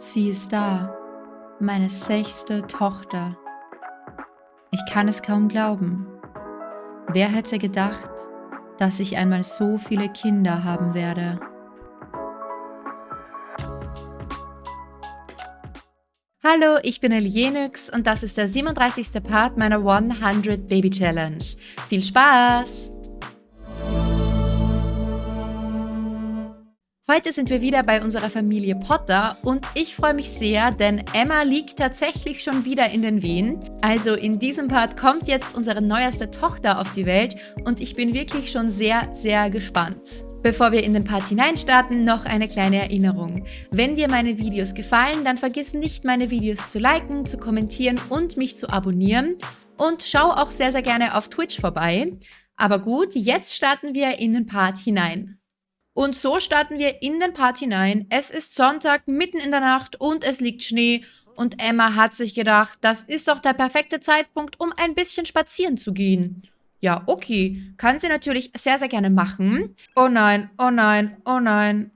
Sie ist da, meine sechste Tochter. Ich kann es kaum glauben. Wer hätte gedacht, dass ich einmal so viele Kinder haben werde? Hallo, ich bin Elienix und das ist der 37. Part meiner 100 Baby Challenge. Viel Spaß! Heute sind wir wieder bei unserer Familie Potter und ich freue mich sehr, denn Emma liegt tatsächlich schon wieder in den Wehen. Also in diesem Part kommt jetzt unsere neueste Tochter auf die Welt und ich bin wirklich schon sehr, sehr gespannt. Bevor wir in den Part hineinstarten, noch eine kleine Erinnerung. Wenn dir meine Videos gefallen, dann vergiss nicht, meine Videos zu liken, zu kommentieren und mich zu abonnieren. Und schau auch sehr, sehr gerne auf Twitch vorbei. Aber gut, jetzt starten wir in den Part hinein. Und so starten wir in den Part hinein. Es ist Sonntag, mitten in der Nacht und es liegt Schnee. Und Emma hat sich gedacht, das ist doch der perfekte Zeitpunkt, um ein bisschen spazieren zu gehen. Ja, okay. Kann sie natürlich sehr, sehr gerne machen. Oh nein, oh nein, oh nein.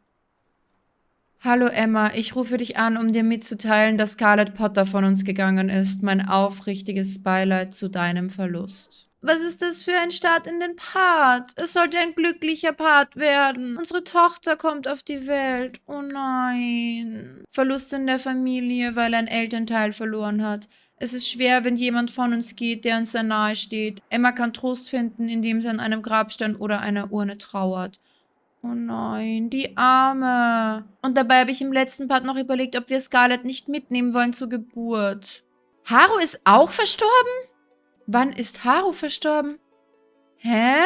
Hallo Emma, ich rufe dich an, um dir mitzuteilen, dass Scarlett Potter von uns gegangen ist. Mein aufrichtiges Beileid zu deinem Verlust. Was ist das für ein Start in den Part? Es sollte ein glücklicher Part werden. Unsere Tochter kommt auf die Welt. Oh nein. Verlust in der Familie, weil ein Elternteil verloren hat. Es ist schwer, wenn jemand von uns geht, der uns sehr nahe steht. Emma kann Trost finden, indem sie an einem Grabstein oder einer Urne trauert. Oh nein, die Arme. Und dabei habe ich im letzten Part noch überlegt, ob wir Scarlett nicht mitnehmen wollen zur Geburt. Haru ist auch verstorben? Wann ist Haru verstorben? Hä?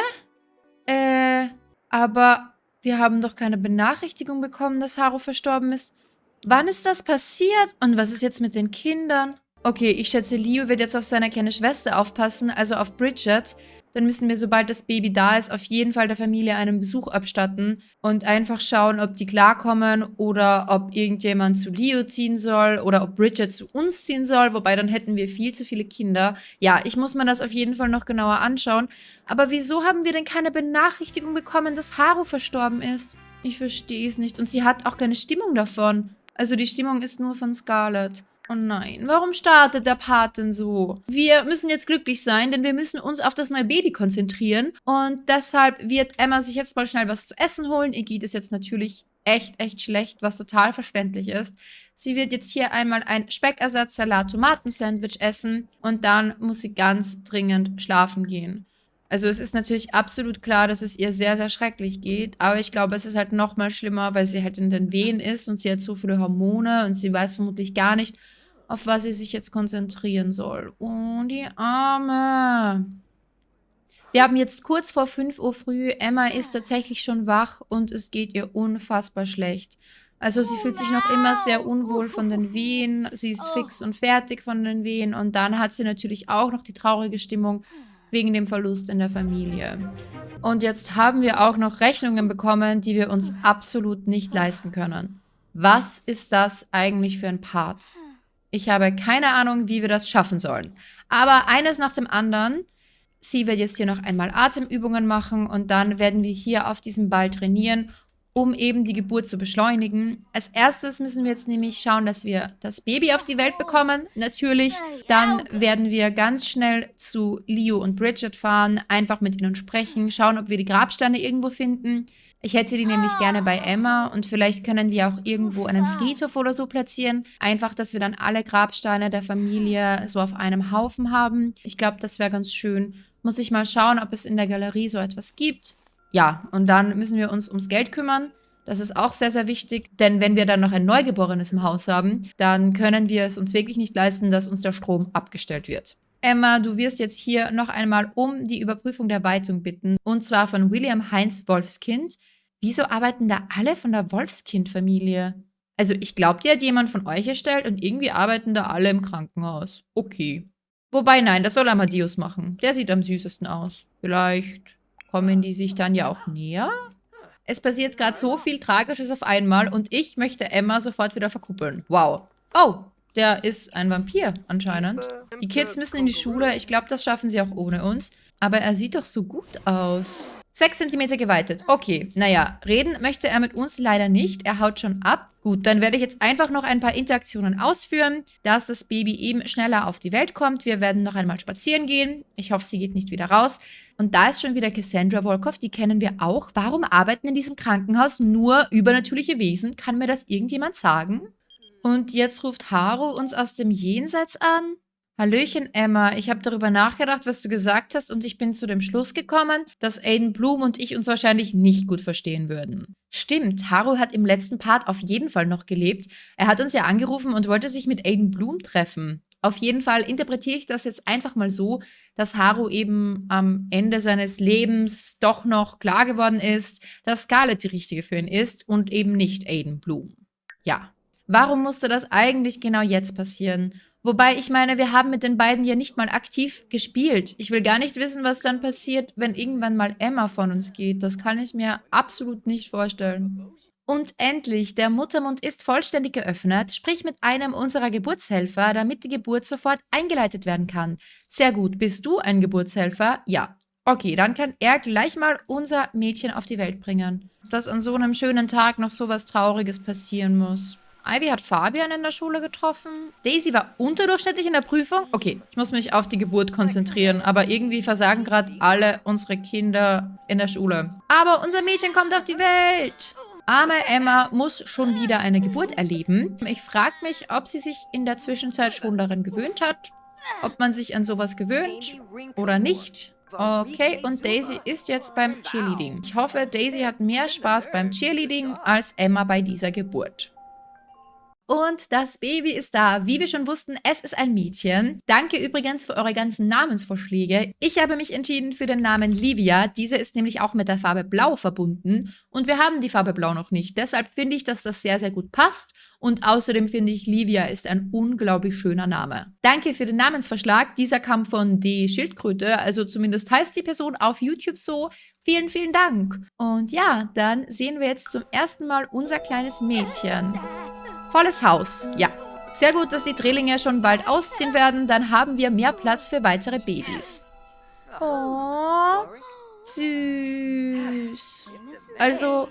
Äh, aber wir haben doch keine Benachrichtigung bekommen, dass Haru verstorben ist. Wann ist das passiert? Und was ist jetzt mit den Kindern? Okay, ich schätze, Leo wird jetzt auf seine kleine Schwester aufpassen, also auf Bridget dann müssen wir, sobald das Baby da ist, auf jeden Fall der Familie einen Besuch abstatten und einfach schauen, ob die klarkommen oder ob irgendjemand zu Leo ziehen soll oder ob Bridget zu uns ziehen soll, wobei dann hätten wir viel zu viele Kinder. Ja, ich muss mir das auf jeden Fall noch genauer anschauen. Aber wieso haben wir denn keine Benachrichtigung bekommen, dass Haru verstorben ist? Ich verstehe es nicht. Und sie hat auch keine Stimmung davon. Also die Stimmung ist nur von Scarlett. Oh nein, warum startet der Part denn so? Wir müssen jetzt glücklich sein, denn wir müssen uns auf das neue Baby konzentrieren. Und deshalb wird Emma sich jetzt mal schnell was zu essen holen. Ihr geht es jetzt natürlich echt, echt schlecht, was total verständlich ist. Sie wird jetzt hier einmal ein Speckersatz, Salat, Tomaten-Sandwich essen und dann muss sie ganz dringend schlafen gehen. Also es ist natürlich absolut klar, dass es ihr sehr, sehr schrecklich geht. Aber ich glaube, es ist halt noch mal schlimmer, weil sie halt in den Wehen ist und sie hat so viele Hormone und sie weiß vermutlich gar nicht, auf was sie sich jetzt konzentrieren soll. Oh, die Arme. Wir haben jetzt kurz vor 5 Uhr früh. Emma ist tatsächlich schon wach und es geht ihr unfassbar schlecht. Also sie fühlt sich noch immer sehr unwohl von den Wehen. Sie ist fix und fertig von den Wehen. Und dann hat sie natürlich auch noch die traurige Stimmung wegen dem Verlust in der Familie. Und jetzt haben wir auch noch Rechnungen bekommen, die wir uns absolut nicht leisten können. Was ist das eigentlich für ein Part? Ich habe keine Ahnung, wie wir das schaffen sollen. Aber eines nach dem anderen. Sie wird jetzt hier noch einmal Atemübungen machen und dann werden wir hier auf diesem Ball trainieren, um eben die Geburt zu beschleunigen. Als erstes müssen wir jetzt nämlich schauen, dass wir das Baby auf die Welt bekommen. Natürlich, dann werden wir ganz schnell zu Leo und Bridget fahren, einfach mit ihnen sprechen, schauen, ob wir die Grabsteine irgendwo finden. Ich hätte die nämlich gerne bei Emma und vielleicht können wir auch irgendwo einen Friedhof oder so platzieren. Einfach, dass wir dann alle Grabsteine der Familie so auf einem Haufen haben. Ich glaube, das wäre ganz schön. Muss ich mal schauen, ob es in der Galerie so etwas gibt. Ja, und dann müssen wir uns ums Geld kümmern. Das ist auch sehr, sehr wichtig, denn wenn wir dann noch ein Neugeborenes im Haus haben, dann können wir es uns wirklich nicht leisten, dass uns der Strom abgestellt wird. Emma, du wirst jetzt hier noch einmal um die Überprüfung der Weitung bitten, und zwar von William Heinz Wolfskind. Wieso arbeiten da alle von der Wolfskind-Familie? Also ich glaube, die hat jemand von euch erstellt und irgendwie arbeiten da alle im Krankenhaus. Okay. Wobei, nein, das soll Amadeus machen. Der sieht am süßesten aus. Vielleicht kommen die sich dann ja auch näher? Es passiert gerade so viel Tragisches auf einmal und ich möchte Emma sofort wieder verkuppeln. Wow. Oh, der ist ein Vampir anscheinend. Die Kids müssen in die Schule. Ich glaube, das schaffen sie auch ohne uns. Aber er sieht doch so gut aus. 6 cm geweitet. Okay, naja, reden möchte er mit uns leider nicht. Er haut schon ab. Gut, dann werde ich jetzt einfach noch ein paar Interaktionen ausführen, dass das Baby eben schneller auf die Welt kommt. Wir werden noch einmal spazieren gehen. Ich hoffe, sie geht nicht wieder raus. Und da ist schon wieder Cassandra Volkov, die kennen wir auch. Warum arbeiten in diesem Krankenhaus nur übernatürliche Wesen? Kann mir das irgendjemand sagen? Und jetzt ruft Haru uns aus dem Jenseits an. Hallöchen, Emma. Ich habe darüber nachgedacht, was du gesagt hast und ich bin zu dem Schluss gekommen, dass Aiden Bloom und ich uns wahrscheinlich nicht gut verstehen würden. Stimmt, Haru hat im letzten Part auf jeden Fall noch gelebt. Er hat uns ja angerufen und wollte sich mit Aiden Bloom treffen. Auf jeden Fall interpretiere ich das jetzt einfach mal so, dass Haru eben am Ende seines Lebens doch noch klar geworden ist, dass Scarlett die richtige für ihn ist und eben nicht Aiden Bloom. Ja. Warum musste das eigentlich genau jetzt passieren? Wobei, ich meine, wir haben mit den beiden ja nicht mal aktiv gespielt. Ich will gar nicht wissen, was dann passiert, wenn irgendwann mal Emma von uns geht. Das kann ich mir absolut nicht vorstellen. Und endlich, der Muttermund ist vollständig geöffnet, sprich mit einem unserer Geburtshelfer, damit die Geburt sofort eingeleitet werden kann. Sehr gut, bist du ein Geburtshelfer? Ja. Okay, dann kann er gleich mal unser Mädchen auf die Welt bringen. Dass an so einem schönen Tag noch so was Trauriges passieren muss. Ivy hat Fabian in der Schule getroffen. Daisy war unterdurchschnittlich in der Prüfung. Okay, ich muss mich auf die Geburt konzentrieren, aber irgendwie versagen gerade alle unsere Kinder in der Schule. Aber unser Mädchen kommt auf die Welt. Arme Emma muss schon wieder eine Geburt erleben. Ich frage mich, ob sie sich in der Zwischenzeit schon daran gewöhnt hat. Ob man sich an sowas gewöhnt oder nicht. Okay, und Daisy ist jetzt beim Cheerleading. Ich hoffe, Daisy hat mehr Spaß beim Cheerleading als Emma bei dieser Geburt. Und das Baby ist da. Wie wir schon wussten, es ist ein Mädchen. Danke übrigens für eure ganzen Namensvorschläge. Ich habe mich entschieden für den Namen Livia. Diese ist nämlich auch mit der Farbe Blau verbunden. Und wir haben die Farbe Blau noch nicht. Deshalb finde ich, dass das sehr, sehr gut passt. Und außerdem finde ich, Livia ist ein unglaublich schöner Name. Danke für den Namensvorschlag. Dieser kam von Die Schildkröte. Also zumindest heißt die Person auf YouTube so. Vielen, vielen Dank. Und ja, dann sehen wir jetzt zum ersten Mal unser kleines Mädchen. Volles Haus, ja. Sehr gut, dass die Drillinge schon bald ausziehen werden. Dann haben wir mehr Platz für weitere Babys. Oh, süß. Also,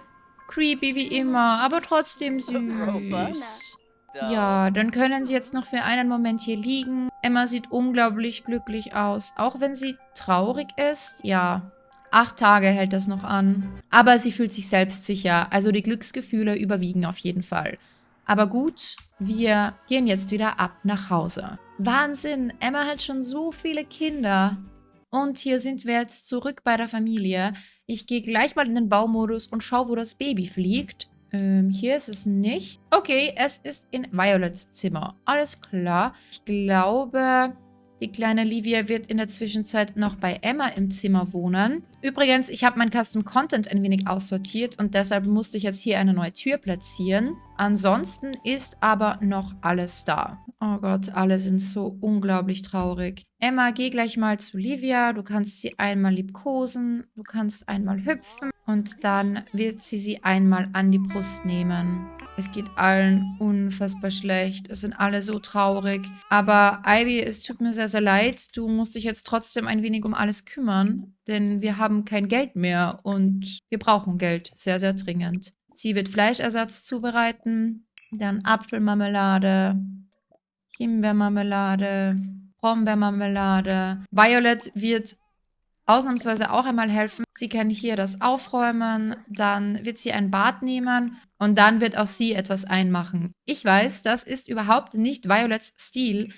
creepy wie immer, aber trotzdem süß. Ja, dann können sie jetzt noch für einen Moment hier liegen. Emma sieht unglaublich glücklich aus. Auch wenn sie traurig ist, ja. Acht Tage hält das noch an. Aber sie fühlt sich selbstsicher, also die Glücksgefühle überwiegen auf jeden Fall. Aber gut, wir gehen jetzt wieder ab nach Hause. Wahnsinn, Emma hat schon so viele Kinder. Und hier sind wir jetzt zurück bei der Familie. Ich gehe gleich mal in den Baumodus und schaue, wo das Baby fliegt. Ähm, hier ist es nicht. Okay, es ist in Violets Zimmer. Alles klar. Ich glaube, die kleine Livia wird in der Zwischenzeit noch bei Emma im Zimmer wohnen. Übrigens, ich habe mein Custom Content ein wenig aussortiert und deshalb musste ich jetzt hier eine neue Tür platzieren. Ansonsten ist aber noch alles da. Oh Gott, alle sind so unglaublich traurig. Emma, geh gleich mal zu Livia. Du kannst sie einmal liebkosen. Du kannst einmal hüpfen. Und dann wird sie sie einmal an die Brust nehmen. Es geht allen unfassbar schlecht. Es sind alle so traurig. Aber Ivy, es tut mir sehr, sehr leid. Du musst dich jetzt trotzdem ein wenig um alles kümmern. Denn wir haben kein Geld mehr und wir brauchen Geld. Sehr, sehr dringend. Sie wird Fleischersatz zubereiten. Dann Apfelmarmelade. Himbeermarmelade. Brombeermarmelade. Violet wird ausnahmsweise auch einmal helfen. Sie kann hier das aufräumen, dann wird sie ein Bad nehmen und dann wird auch sie etwas einmachen. Ich weiß, das ist überhaupt nicht Violets Stil,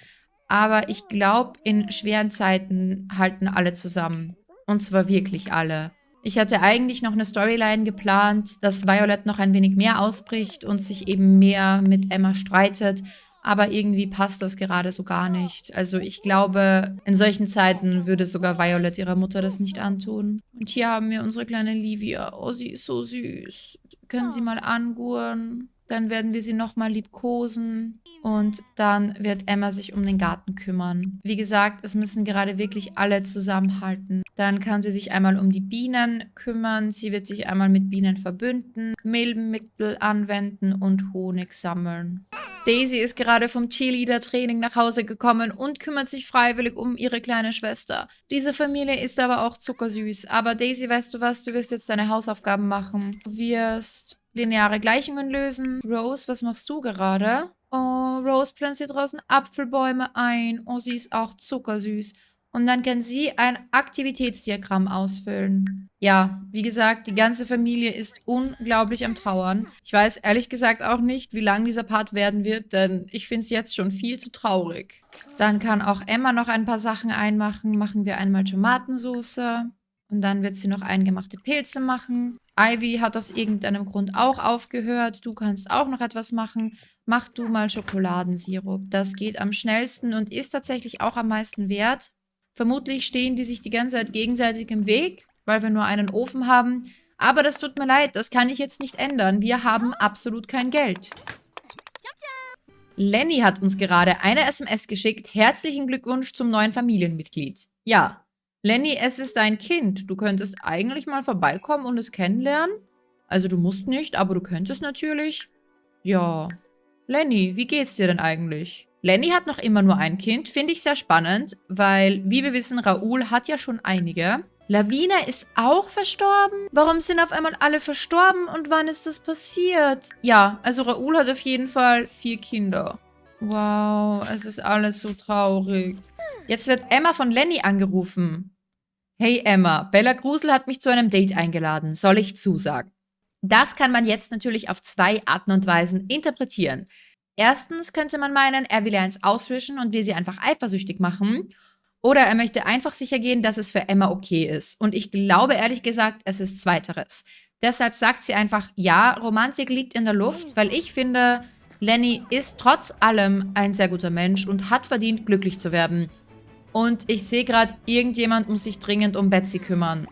aber ich glaube, in schweren Zeiten halten alle zusammen. Und zwar wirklich alle. Ich hatte eigentlich noch eine Storyline geplant, dass Violet noch ein wenig mehr ausbricht und sich eben mehr mit Emma streitet. Aber irgendwie passt das gerade so gar nicht. Also ich glaube, in solchen Zeiten würde sogar Violet ihrer Mutter das nicht antun. Und hier haben wir unsere kleine Livia. Oh, sie ist so süß. Können Sie mal anguren? Dann werden wir sie nochmal liebkosen und dann wird Emma sich um den Garten kümmern. Wie gesagt, es müssen gerade wirklich alle zusammenhalten. Dann kann sie sich einmal um die Bienen kümmern. Sie wird sich einmal mit Bienen verbünden, Milbenmittel anwenden und Honig sammeln. Daisy ist gerade vom Cheerleader-Training nach Hause gekommen und kümmert sich freiwillig um ihre kleine Schwester. Diese Familie ist aber auch zuckersüß. Aber Daisy, weißt du was? Du wirst jetzt deine Hausaufgaben machen. Du wirst lineare Gleichungen lösen. Rose, was machst du gerade? Oh, Rose pflanzt hier draußen Apfelbäume ein. Oh, sie ist auch zuckersüß. Und dann kann sie ein Aktivitätsdiagramm ausfüllen. Ja, wie gesagt, die ganze Familie ist unglaublich am Trauern. Ich weiß ehrlich gesagt auch nicht, wie lang dieser Part werden wird, denn ich finde es jetzt schon viel zu traurig. Dann kann auch Emma noch ein paar Sachen einmachen. Machen wir einmal Tomatensauce. Und dann wird sie noch eingemachte Pilze machen. Ivy hat aus irgendeinem Grund auch aufgehört. Du kannst auch noch etwas machen. Mach du mal Schokoladensirup. Das geht am schnellsten und ist tatsächlich auch am meisten wert. Vermutlich stehen die sich die ganze Zeit gegenseitig im Weg, weil wir nur einen Ofen haben. Aber das tut mir leid, das kann ich jetzt nicht ändern. Wir haben absolut kein Geld. Lenny hat uns gerade eine SMS geschickt. Herzlichen Glückwunsch zum neuen Familienmitglied. Ja, Lenny, es ist dein Kind. Du könntest eigentlich mal vorbeikommen und es kennenlernen. Also du musst nicht, aber du könntest natürlich. Ja. Lenny, wie geht's dir denn eigentlich? Lenny hat noch immer nur ein Kind, finde ich sehr spannend, weil, wie wir wissen, Raoul hat ja schon einige. Lavina ist auch verstorben? Warum sind auf einmal alle verstorben und wann ist das passiert? Ja, also Raoul hat auf jeden Fall vier Kinder. Wow, es ist alles so traurig. Jetzt wird Emma von Lenny angerufen. Hey Emma, Bella Grusel hat mich zu einem Date eingeladen. Soll ich zusagen? Das kann man jetzt natürlich auf zwei Arten und Weisen interpretieren. Erstens könnte man meinen, er will eins auswischen und will sie einfach eifersüchtig machen. Oder er möchte einfach sicher gehen, dass es für Emma okay ist. Und ich glaube ehrlich gesagt, es ist zweiteres. Deshalb sagt sie einfach, ja, Romantik liegt in der Luft, weil ich finde, Lenny ist trotz allem ein sehr guter Mensch und hat verdient, glücklich zu werden. Und ich sehe gerade, irgendjemand muss sich dringend um Betsy kümmern.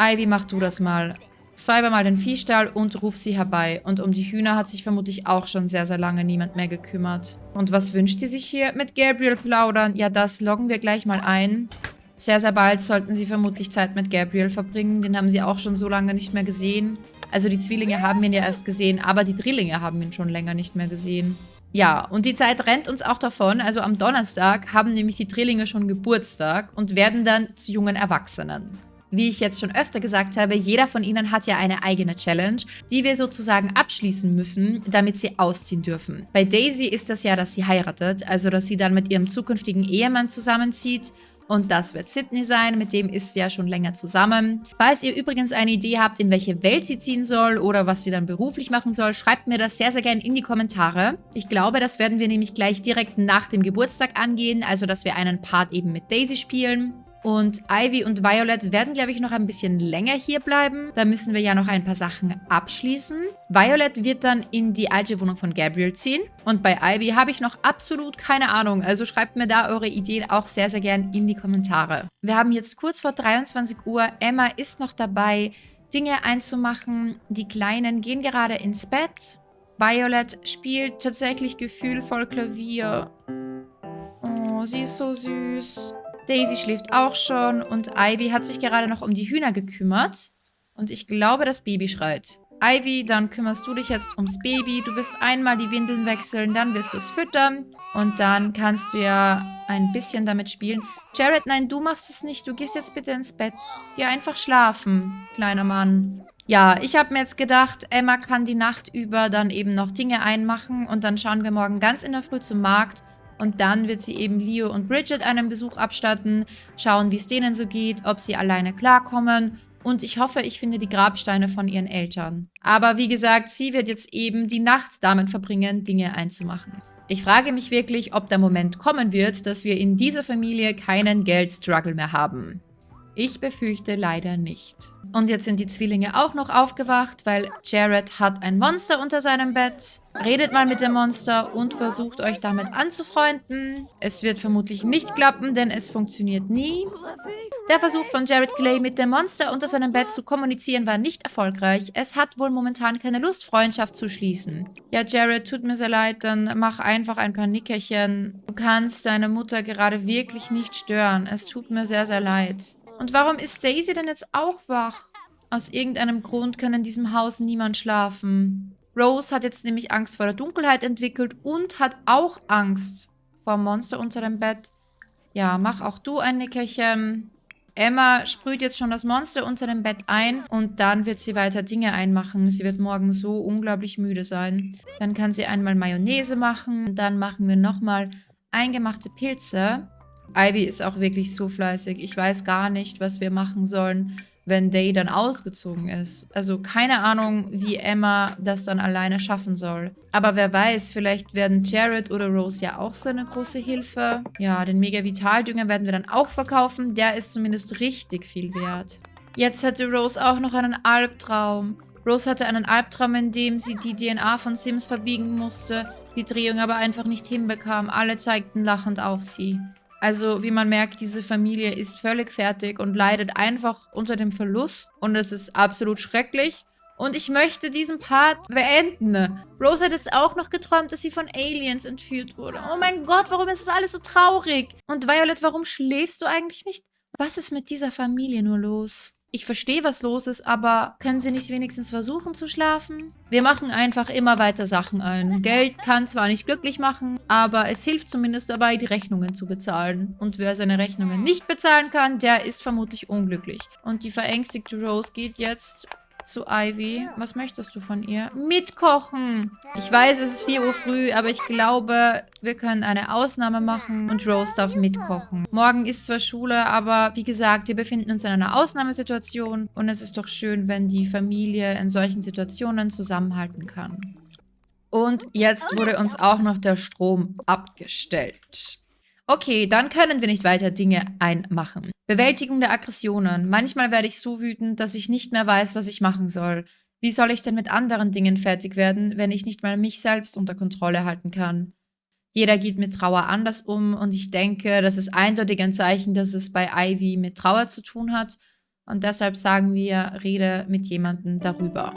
Ivy, mach du das mal. Säuber mal den Viehstall und ruf sie herbei. Und um die Hühner hat sich vermutlich auch schon sehr, sehr lange niemand mehr gekümmert. Und was wünscht sie sich hier mit Gabriel plaudern? Ja, das loggen wir gleich mal ein. Sehr, sehr bald sollten sie vermutlich Zeit mit Gabriel verbringen. Den haben sie auch schon so lange nicht mehr gesehen. Also die Zwillinge haben ihn ja erst gesehen, aber die Drillinge haben ihn schon länger nicht mehr gesehen. Ja, und die Zeit rennt uns auch davon. Also am Donnerstag haben nämlich die Drillinge schon Geburtstag und werden dann zu jungen Erwachsenen. Wie ich jetzt schon öfter gesagt habe, jeder von ihnen hat ja eine eigene Challenge, die wir sozusagen abschließen müssen, damit sie ausziehen dürfen. Bei Daisy ist das ja, dass sie heiratet, also dass sie dann mit ihrem zukünftigen Ehemann zusammenzieht. Und das wird Sydney sein, mit dem ist sie ja schon länger zusammen. Falls ihr übrigens eine Idee habt, in welche Welt sie ziehen soll oder was sie dann beruflich machen soll, schreibt mir das sehr, sehr gerne in die Kommentare. Ich glaube, das werden wir nämlich gleich direkt nach dem Geburtstag angehen, also dass wir einen Part eben mit Daisy spielen. Und Ivy und Violet werden, glaube ich, noch ein bisschen länger hier bleiben. Da müssen wir ja noch ein paar Sachen abschließen. Violet wird dann in die alte Wohnung von Gabriel ziehen. Und bei Ivy habe ich noch absolut keine Ahnung. Also schreibt mir da eure Ideen auch sehr, sehr gern in die Kommentare. Wir haben jetzt kurz vor 23 Uhr. Emma ist noch dabei, Dinge einzumachen. Die Kleinen gehen gerade ins Bett. Violet spielt tatsächlich gefühlvoll Klavier. Oh, sie ist so süß. Daisy schläft auch schon und Ivy hat sich gerade noch um die Hühner gekümmert. Und ich glaube, das Baby schreit. Ivy, dann kümmerst du dich jetzt ums Baby. Du wirst einmal die Windeln wechseln, dann wirst du es füttern. Und dann kannst du ja ein bisschen damit spielen. Jared, nein, du machst es nicht. Du gehst jetzt bitte ins Bett. Geh einfach schlafen, kleiner Mann. Ja, ich habe mir jetzt gedacht, Emma kann die Nacht über dann eben noch Dinge einmachen. Und dann schauen wir morgen ganz in der Früh zum Markt und dann wird sie eben Leo und Bridget einen Besuch abstatten, schauen, wie es denen so geht, ob sie alleine klarkommen. Und ich hoffe, ich finde die Grabsteine von ihren Eltern. Aber wie gesagt, sie wird jetzt eben die Nacht damit verbringen, Dinge einzumachen. Ich frage mich wirklich, ob der Moment kommen wird, dass wir in dieser Familie keinen Geldstruggle mehr haben. Ich befürchte leider nicht. Und jetzt sind die Zwillinge auch noch aufgewacht, weil Jared hat ein Monster unter seinem Bett. Redet mal mit dem Monster und versucht euch damit anzufreunden. Es wird vermutlich nicht klappen, denn es funktioniert nie. Der Versuch von Jared Clay mit dem Monster unter seinem Bett zu kommunizieren war nicht erfolgreich. Es hat wohl momentan keine Lust, Freundschaft zu schließen. Ja, Jared, tut mir sehr leid, dann mach einfach ein paar Nickerchen. Du kannst deine Mutter gerade wirklich nicht stören. Es tut mir sehr, sehr leid. Und warum ist Daisy denn jetzt auch wach? Aus irgendeinem Grund kann in diesem Haus niemand schlafen. Rose hat jetzt nämlich Angst vor der Dunkelheit entwickelt und hat auch Angst vor dem Monster unter dem Bett. Ja, mach auch du ein Nickerchen. Emma sprüht jetzt schon das Monster unter dem Bett ein und dann wird sie weiter Dinge einmachen. Sie wird morgen so unglaublich müde sein. Dann kann sie einmal Mayonnaise machen. Dann machen wir nochmal eingemachte Pilze. Ivy ist auch wirklich so fleißig. Ich weiß gar nicht, was wir machen sollen wenn Day dann ausgezogen ist. Also keine Ahnung, wie Emma das dann alleine schaffen soll. Aber wer weiß, vielleicht werden Jared oder Rose ja auch so eine große Hilfe. Ja, den Mega Vitaldünger werden wir dann auch verkaufen. Der ist zumindest richtig viel wert. Jetzt hatte Rose auch noch einen Albtraum. Rose hatte einen Albtraum, in dem sie die DNA von Sims verbiegen musste, die Drehung aber einfach nicht hinbekam. Alle zeigten lachend auf sie. Also wie man merkt, diese Familie ist völlig fertig und leidet einfach unter dem Verlust. Und es ist absolut schrecklich. Und ich möchte diesen Part beenden. Rose hat jetzt auch noch geträumt, dass sie von Aliens entführt wurde. Oh mein Gott, warum ist das alles so traurig? Und Violet, warum schläfst du eigentlich nicht? Was ist mit dieser Familie nur los? Ich verstehe, was los ist, aber können Sie nicht wenigstens versuchen zu schlafen? Wir machen einfach immer weiter Sachen ein. Geld kann zwar nicht glücklich machen, aber es hilft zumindest dabei, die Rechnungen zu bezahlen. Und wer seine Rechnungen nicht bezahlen kann, der ist vermutlich unglücklich. Und die verängstigte Rose geht jetzt zu Ivy. Was möchtest du von ihr? Mitkochen! Ich weiß, es ist 4 Uhr früh, aber ich glaube, wir können eine Ausnahme machen und Rose darf mitkochen. Morgen ist zwar Schule, aber wie gesagt, wir befinden uns in einer Ausnahmesituation und es ist doch schön, wenn die Familie in solchen Situationen zusammenhalten kann. Und jetzt wurde uns auch noch der Strom abgestellt. Okay, dann können wir nicht weiter Dinge einmachen. Bewältigung der Aggressionen. Manchmal werde ich so wütend, dass ich nicht mehr weiß, was ich machen soll. Wie soll ich denn mit anderen Dingen fertig werden, wenn ich nicht mal mich selbst unter Kontrolle halten kann? Jeder geht mit Trauer anders um und ich denke, das ist eindeutig ein Zeichen, dass es bei Ivy mit Trauer zu tun hat. Und deshalb sagen wir, rede mit jemandem darüber.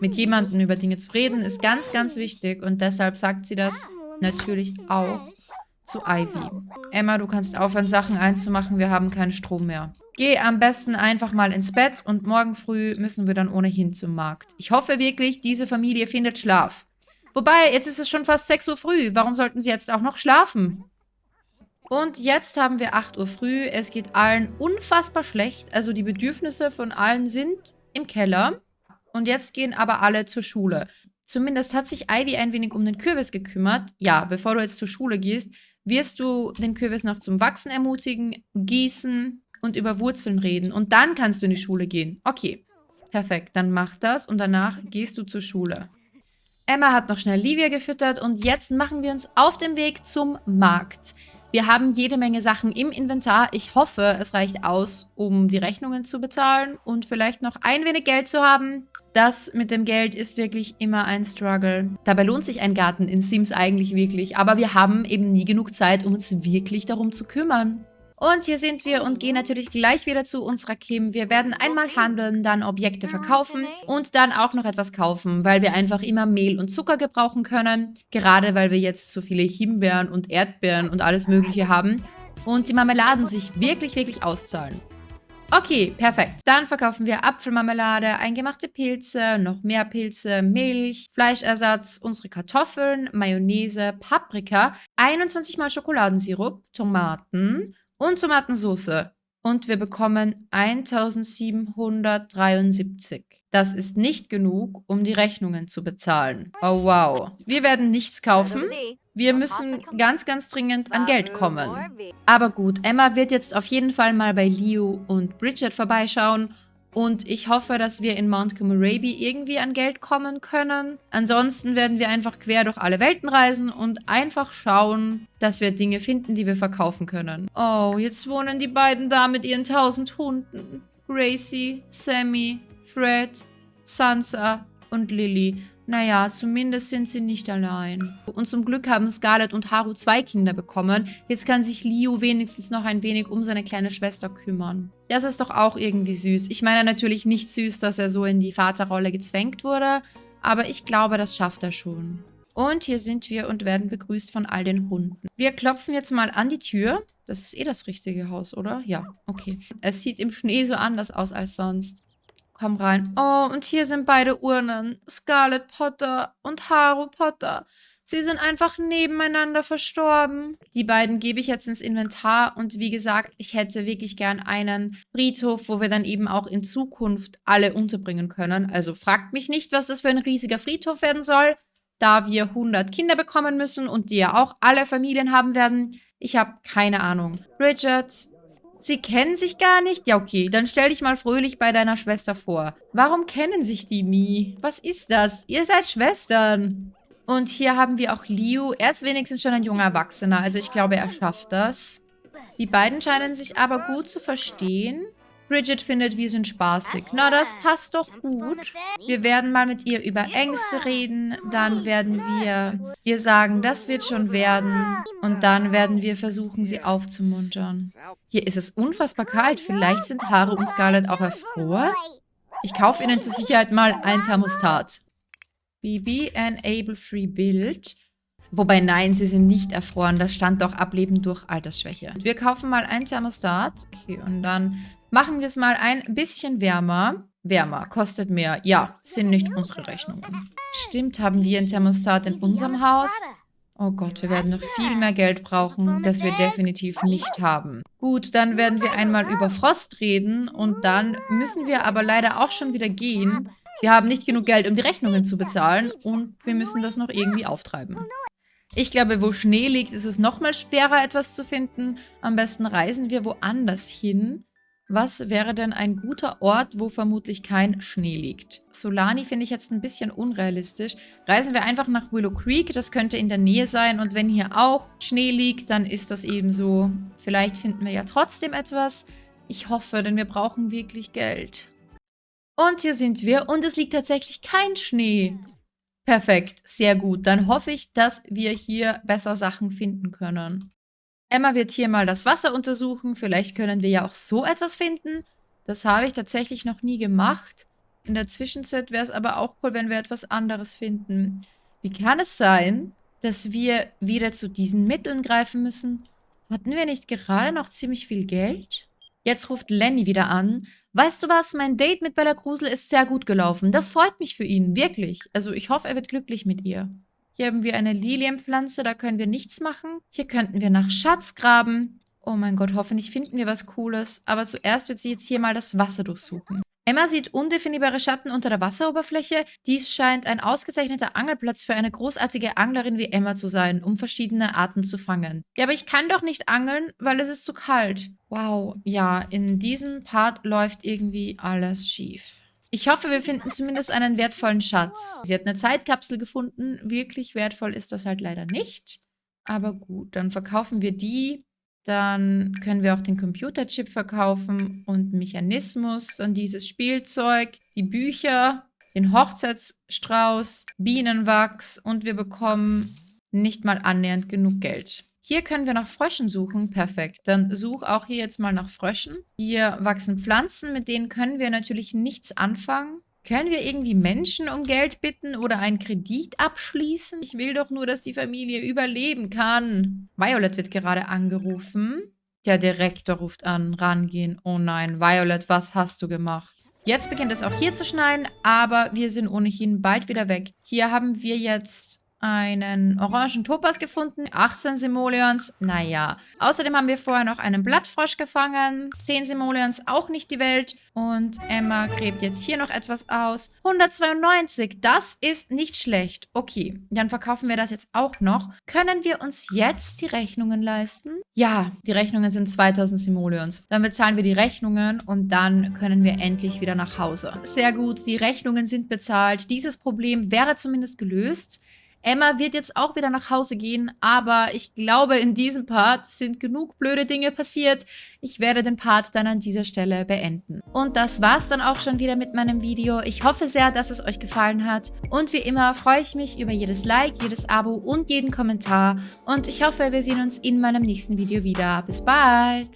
Mit jemandem über Dinge zu reden ist ganz, ganz wichtig und deshalb sagt sie das natürlich auch zu Ivy. Emma, du kannst aufhören, Sachen einzumachen. Wir haben keinen Strom mehr. Geh am besten einfach mal ins Bett und morgen früh müssen wir dann ohnehin zum Markt. Ich hoffe wirklich, diese Familie findet Schlaf. Wobei, jetzt ist es schon fast 6 Uhr früh. Warum sollten sie jetzt auch noch schlafen? Und jetzt haben wir 8 Uhr früh. Es geht allen unfassbar schlecht. Also die Bedürfnisse von allen sind im Keller. Und jetzt gehen aber alle zur Schule. Zumindest hat sich Ivy ein wenig um den Kürbis gekümmert. Ja, bevor du jetzt zur Schule gehst, wirst du den Kürbis noch zum Wachsen ermutigen, gießen und über Wurzeln reden. Und dann kannst du in die Schule gehen. Okay, perfekt. Dann mach das und danach gehst du zur Schule. Emma hat noch schnell Livia gefüttert und jetzt machen wir uns auf den Weg zum Markt. Wir haben jede Menge Sachen im Inventar. Ich hoffe, es reicht aus, um die Rechnungen zu bezahlen und vielleicht noch ein wenig Geld zu haben. Das mit dem Geld ist wirklich immer ein Struggle. Dabei lohnt sich ein Garten in Sims eigentlich wirklich, aber wir haben eben nie genug Zeit, um uns wirklich darum zu kümmern. Und hier sind wir und gehen natürlich gleich wieder zu unserer Kim. Wir werden einmal handeln, dann Objekte verkaufen und dann auch noch etwas kaufen, weil wir einfach immer Mehl und Zucker gebrauchen können. Gerade weil wir jetzt so viele Himbeeren und Erdbeeren und alles mögliche haben. Und die Marmeladen sich wirklich, wirklich auszahlen. Okay, perfekt. Dann verkaufen wir Apfelmarmelade, eingemachte Pilze, noch mehr Pilze, Milch, Fleischersatz, unsere Kartoffeln, Mayonnaise, Paprika, 21 mal Schokoladensirup, Tomaten und Tomatensauce. Und wir bekommen 1773. Das ist nicht genug, um die Rechnungen zu bezahlen. Oh wow. Wir werden nichts kaufen. Wir müssen ganz, ganz dringend an Geld kommen. Aber gut, Emma wird jetzt auf jeden Fall mal bei Leo und Bridget vorbeischauen. Und ich hoffe, dass wir in Mount Komorebi irgendwie an Geld kommen können. Ansonsten werden wir einfach quer durch alle Welten reisen und einfach schauen, dass wir Dinge finden, die wir verkaufen können. Oh, jetzt wohnen die beiden da mit ihren tausend Hunden. Gracie, Sammy, Fred, Sansa und Lily. Naja, zumindest sind sie nicht allein. Und zum Glück haben Scarlett und Haru zwei Kinder bekommen. Jetzt kann sich Liu wenigstens noch ein wenig um seine kleine Schwester kümmern. Das ist doch auch irgendwie süß. Ich meine natürlich nicht süß, dass er so in die Vaterrolle gezwängt wurde, aber ich glaube, das schafft er schon. Und hier sind wir und werden begrüßt von all den Hunden. Wir klopfen jetzt mal an die Tür. Das ist eh das richtige Haus, oder? Ja, okay. Es sieht im Schnee so anders aus als sonst. Komm rein. Oh, und hier sind beide Urnen. Scarlet Potter und Haru Potter. Sie sind einfach nebeneinander verstorben. Die beiden gebe ich jetzt ins Inventar und wie gesagt, ich hätte wirklich gern einen Friedhof, wo wir dann eben auch in Zukunft alle unterbringen können. Also fragt mich nicht, was das für ein riesiger Friedhof werden soll, da wir 100 Kinder bekommen müssen und die ja auch alle Familien haben werden. Ich habe keine Ahnung. Richard, Sie kennen sich gar nicht? Ja, okay, dann stell dich mal fröhlich bei deiner Schwester vor. Warum kennen sich die nie? Was ist das? Ihr seid Schwestern. Und hier haben wir auch Liu. Er ist wenigstens schon ein junger Erwachsener, also ich glaube, er schafft das. Die beiden scheinen sich aber gut zu verstehen. Bridget findet, wir sind spaßig. Na, das passt doch gut. Wir werden mal mit ihr über Ängste reden. Dann werden wir ihr sagen, das wird schon werden. Und dann werden wir versuchen, sie aufzumuntern. Hier ist es unfassbar kalt. Vielleicht sind Haare und Scarlett auch erfroren. Ich kaufe ihnen zur Sicherheit mal ein Thermostat. BB Enable Free Build. Wobei, nein, sie sind nicht erfroren. Da stand doch Ableben durch Altersschwäche. Wir kaufen mal ein Thermostat. Okay, und dann machen wir es mal ein bisschen wärmer. Wärmer, kostet mehr. Ja, sind nicht unsere Rechnungen. Stimmt, haben wir ein Thermostat in unserem Haus? Oh Gott, wir werden noch viel mehr Geld brauchen, das wir definitiv nicht haben. Gut, dann werden wir einmal über Frost reden und dann müssen wir aber leider auch schon wieder gehen, wir haben nicht genug Geld, um die Rechnungen zu bezahlen und wir müssen das noch irgendwie auftreiben. Ich glaube, wo Schnee liegt, ist es nochmal schwerer, etwas zu finden. Am besten reisen wir woanders hin. Was wäre denn ein guter Ort, wo vermutlich kein Schnee liegt? Solani finde ich jetzt ein bisschen unrealistisch. Reisen wir einfach nach Willow Creek, das könnte in der Nähe sein. Und wenn hier auch Schnee liegt, dann ist das eben so. Vielleicht finden wir ja trotzdem etwas. Ich hoffe, denn wir brauchen wirklich Geld. Und hier sind wir und es liegt tatsächlich kein Schnee. Perfekt, sehr gut. Dann hoffe ich, dass wir hier besser Sachen finden können. Emma wird hier mal das Wasser untersuchen. Vielleicht können wir ja auch so etwas finden. Das habe ich tatsächlich noch nie gemacht. In der Zwischenzeit wäre es aber auch cool, wenn wir etwas anderes finden. Wie kann es sein, dass wir wieder zu diesen Mitteln greifen müssen? Hatten wir nicht gerade noch ziemlich viel Geld? Jetzt ruft Lenny wieder an. Weißt du was, mein Date mit Bella Grusel ist sehr gut gelaufen. Das freut mich für ihn, wirklich. Also ich hoffe, er wird glücklich mit ihr. Hier haben wir eine Lilienpflanze, da können wir nichts machen. Hier könnten wir nach Schatz graben. Oh mein Gott, hoffentlich finden wir was Cooles. Aber zuerst wird sie jetzt hier mal das Wasser durchsuchen. Emma sieht undefinierbare Schatten unter der Wasseroberfläche. Dies scheint ein ausgezeichneter Angelplatz für eine großartige Anglerin wie Emma zu sein, um verschiedene Arten zu fangen. Ja, aber ich kann doch nicht angeln, weil es ist zu kalt. Wow, ja, in diesem Part läuft irgendwie alles schief. Ich hoffe, wir finden zumindest einen wertvollen Schatz. Sie hat eine Zeitkapsel gefunden. Wirklich wertvoll ist das halt leider nicht. Aber gut, dann verkaufen wir die. Dann können wir auch den Computerchip verkaufen und Mechanismus, dann dieses Spielzeug, die Bücher, den Hochzeitsstrauß, Bienenwachs und wir bekommen nicht mal annähernd genug Geld. Hier können wir nach Fröschen suchen. Perfekt. Dann such auch hier jetzt mal nach Fröschen. Hier wachsen Pflanzen, mit denen können wir natürlich nichts anfangen. Können wir irgendwie Menschen um Geld bitten oder einen Kredit abschließen? Ich will doch nur, dass die Familie überleben kann. Violet wird gerade angerufen. Der Direktor ruft an. Rangehen. Oh nein, Violet, was hast du gemacht? Jetzt beginnt es auch hier zu schneien, aber wir sind ohnehin bald wieder weg. Hier haben wir jetzt einen orangen Topaz gefunden, 18 Simoleons, naja. Außerdem haben wir vorher noch einen Blattfrosch gefangen, 10 Simoleons, auch nicht die Welt. Und Emma gräbt jetzt hier noch etwas aus. 192, das ist nicht schlecht. Okay, dann verkaufen wir das jetzt auch noch. Können wir uns jetzt die Rechnungen leisten? Ja, die Rechnungen sind 2000 Simoleons. Dann bezahlen wir die Rechnungen und dann können wir endlich wieder nach Hause. Sehr gut, die Rechnungen sind bezahlt. Dieses Problem wäre zumindest gelöst. Emma wird jetzt auch wieder nach Hause gehen, aber ich glaube, in diesem Part sind genug blöde Dinge passiert. Ich werde den Part dann an dieser Stelle beenden. Und das war's dann auch schon wieder mit meinem Video. Ich hoffe sehr, dass es euch gefallen hat. Und wie immer freue ich mich über jedes Like, jedes Abo und jeden Kommentar. Und ich hoffe, wir sehen uns in meinem nächsten Video wieder. Bis bald!